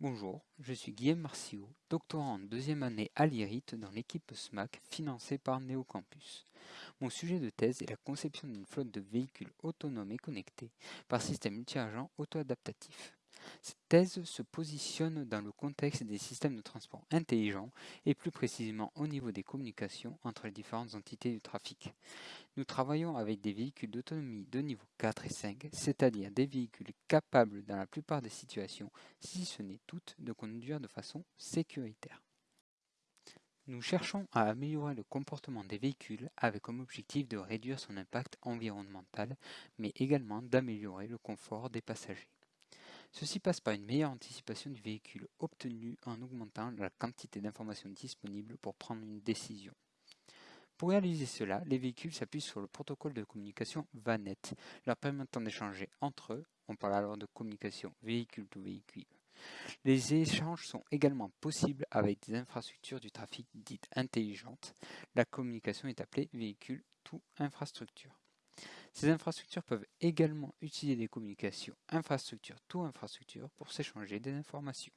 Bonjour, je suis Guillaume Marciot, doctorant en deuxième année à l'IRIT dans l'équipe SMAC financée par Neocampus. Mon sujet de thèse est la conception d'une flotte de véhicules autonomes et connectés par système multi-agent auto-adaptatif. Cette thèse se positionne dans le contexte des systèmes de transport intelligents et plus précisément au niveau des communications entre les différentes entités du trafic. Nous travaillons avec des véhicules d'autonomie de niveau 4 et 5, c'est-à-dire des véhicules capables dans la plupart des situations, si ce n'est toutes, de conduire de façon sécuritaire. Nous cherchons à améliorer le comportement des véhicules avec comme objectif de réduire son impact environnemental, mais également d'améliorer le confort des passagers. Ceci passe par une meilleure anticipation du véhicule obtenue en augmentant la quantité d'informations disponibles pour prendre une décision. Pour réaliser cela, les véhicules s'appuient sur le protocole de communication VANET, leur permettant d'échanger entre eux, on parle alors de communication véhicule-to-véhicule. Les échanges sont également possibles avec des infrastructures du trafic dites intelligentes. La communication est appelée véhicule-to-infrastructure. Ces infrastructures peuvent également utiliser des communications infrastructure to infrastructure pour s'échanger des informations.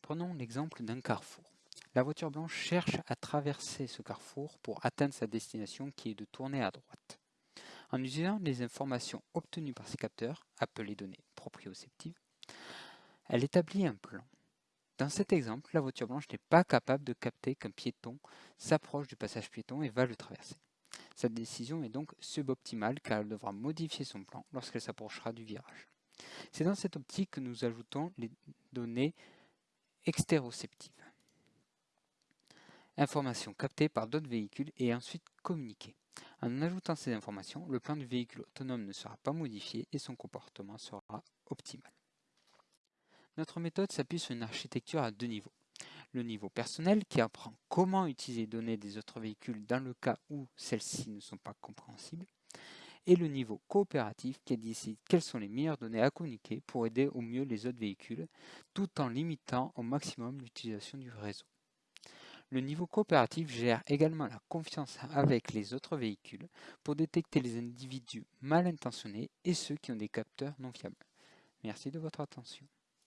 Prenons l'exemple d'un carrefour. La voiture blanche cherche à traverser ce carrefour pour atteindre sa destination qui est de tourner à droite. En utilisant les informations obtenues par ces capteurs, appelées données proprioceptives, elle établit un plan. Dans cet exemple, la voiture blanche n'est pas capable de capter qu'un piéton s'approche du passage piéton et va le traverser. Cette décision est donc suboptimale car elle devra modifier son plan lorsqu'elle s'approchera du virage. C'est dans cette optique que nous ajoutons les données extéroceptives. Informations captées par d'autres véhicules et ensuite communiquées. En ajoutant ces informations, le plan du véhicule autonome ne sera pas modifié et son comportement sera optimal. Notre méthode s'appuie sur une architecture à deux niveaux le niveau personnel qui apprend comment utiliser les données des autres véhicules dans le cas où celles-ci ne sont pas compréhensibles, et le niveau coopératif qui décide quelles sont les meilleures données à communiquer pour aider au mieux les autres véhicules, tout en limitant au maximum l'utilisation du réseau. Le niveau coopératif gère également la confiance avec les autres véhicules pour détecter les individus mal intentionnés et ceux qui ont des capteurs non fiables. Merci de votre attention.